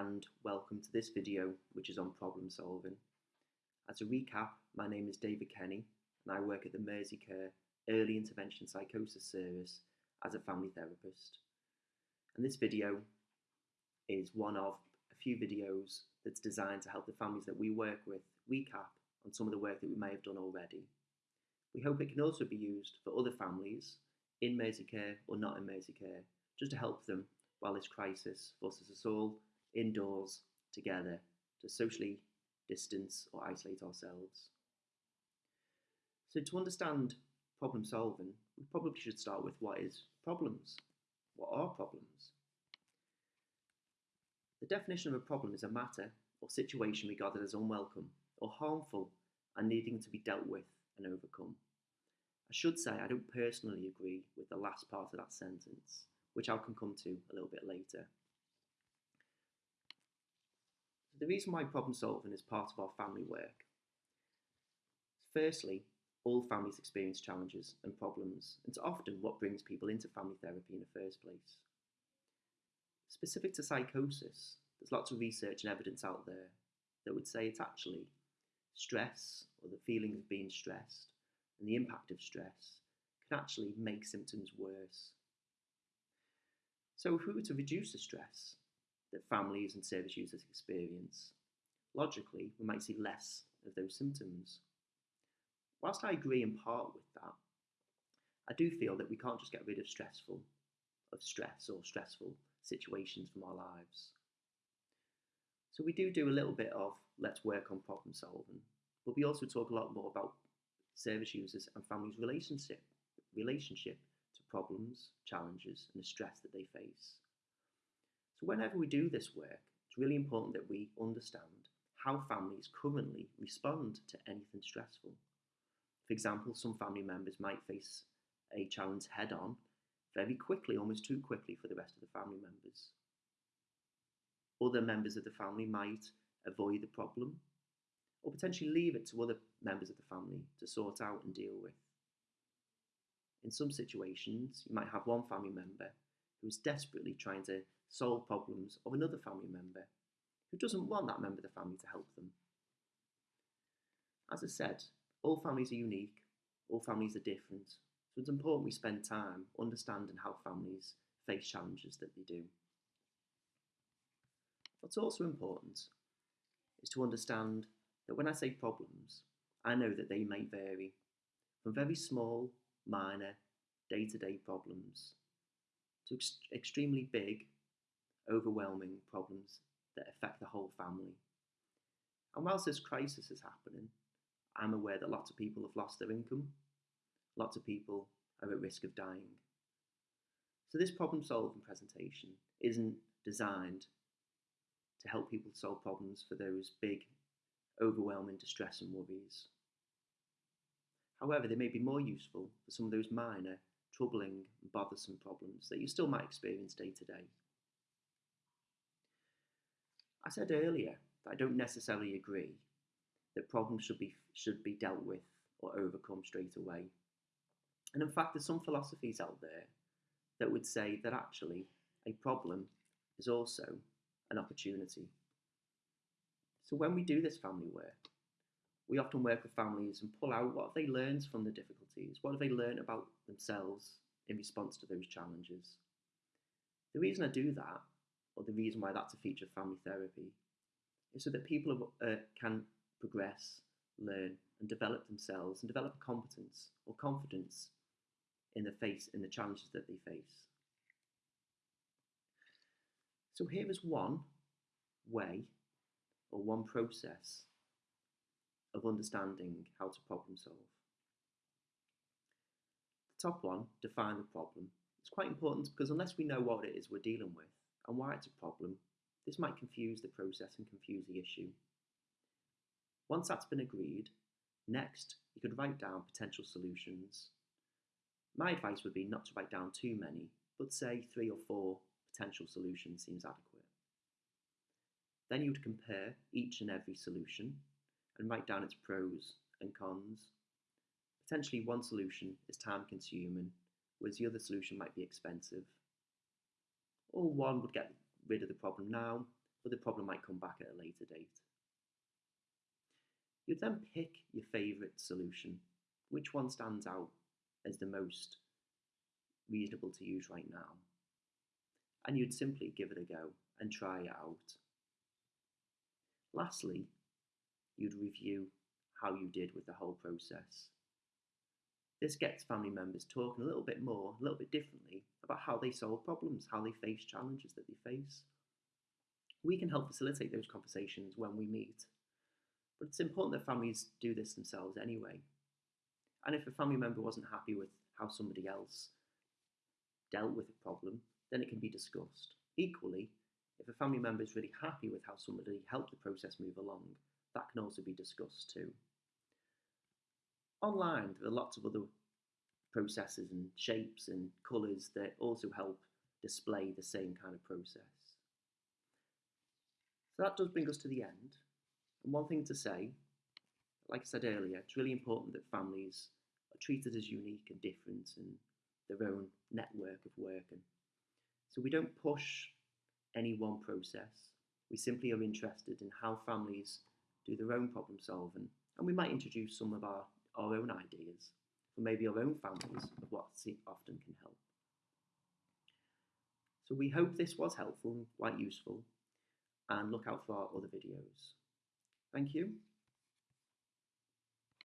and welcome to this video which is on problem solving. As a recap, my name is David Kenny and I work at the Merseycare Early Intervention Psychosis Service as a family therapist. And this video is one of a few videos that's designed to help the families that we work with recap on some of the work that we may have done already. We hope it can also be used for other families in Merseycare or not in Merseycare, just to help them while this crisis forces us all indoors together to socially distance or isolate ourselves. So to understand problem solving, we probably should start with what is problems? What are problems? The definition of a problem is a matter or situation regarded as unwelcome or harmful and needing to be dealt with and overcome. I should say I don't personally agree with the last part of that sentence, which I can come to a little bit later. The reason why problem solving is part of our family work. Firstly, all families experience challenges and problems, and it's often what brings people into family therapy in the first place. Specific to psychosis, there's lots of research and evidence out there that would say it's actually stress or the feeling of being stressed and the impact of stress can actually make symptoms worse. So, if we were to reduce the stress that families and service users experience, logically, we might see less of those symptoms. Whilst I agree in part with that, I do feel that we can't just get rid of stressful, of stress or stressful situations from our lives. So we do do a little bit of let's work on problem solving, but we also talk a lot more about service users and families' relationship relationship to problems, challenges, and the stress that they face. So whenever we do this work, it's really important that we understand how families currently respond to anything stressful. For example, some family members might face a challenge head on very quickly, almost too quickly for the rest of the family members. Other members of the family might avoid the problem or potentially leave it to other members of the family to sort out and deal with. In some situations, you might have one family member who is desperately trying to solve problems of another family member who doesn't want that member of the family to help them. As I said, all families are unique, all families are different, so it's important we spend time understanding how families face challenges that they do. What's also important is to understand that when I say problems, I know that they may vary from very small, minor, day to day problems to ex- extremely big, overwhelming problems that affect the whole family. And whilst this crisis is happening, I'm aware that lots of people have lost their income, lots of people are at risk of dying. So, this problem solving presentation isn't designed to help people solve problems for those big, overwhelming distress and worries. However, they may be more useful for some of those minor, troubling, bothersome problems that you still might experience day to day. I said earlier that I don't necessarily agree that problems should be, should be dealt with or overcome straight away. And in fact, there's some philosophies out there that would say that actually a problem is also an opportunity. So when we do this family work, we often work with families and pull out what have they learned from the difficulties, what have they learned about themselves in response to those challenges. The reason I do that, or the reason why that's a feature of family therapy, is so that people uh, can progress, learn, and develop themselves and develop competence or confidence in the face in the challenges that they face. So here is one way or one process of understanding how to problem solve. The top one, define the problem. It's quite important because unless we know what it is we're dealing with and why it's a problem, this might confuse the process and confuse the issue. Once that's been agreed, next you could write down potential solutions. My advice would be not to write down too many, but say three or four potential solutions seems adequate. Then you would compare each and every solution and write down its pros and cons. Potentially, one solution is time consuming, whereas the other solution might be expensive. Or one would get rid of the problem now, but the problem might come back at a later date. You'd then pick your favourite solution. Which one stands out as the most reasonable to use right now? And you'd simply give it a go and try it out. Lastly, you'd review how you did with the whole process. This gets family members talking a little bit more, a little bit differently about how they solve problems, how they face challenges that they face. We can help facilitate those conversations when we meet, but it's important that families do this themselves anyway. And if a family member wasn't happy with how somebody else dealt with a problem, then it can be discussed. Equally, if a family member is really happy with how somebody helped the process move along, that can also be discussed too. Online, there are lots of other processes and shapes and colours that also help display the same kind of process. So that does bring us to the end. And one thing to say, like I said earlier, it's really important that families are treated as unique and different and their own network of work. And so we don't push any one process. We simply are interested in how families do their own problem solving, and we might introduce some of our, our own ideas for maybe our own families of what often can help. So we hope this was helpful and quite useful, and look out for our other videos. Thank you.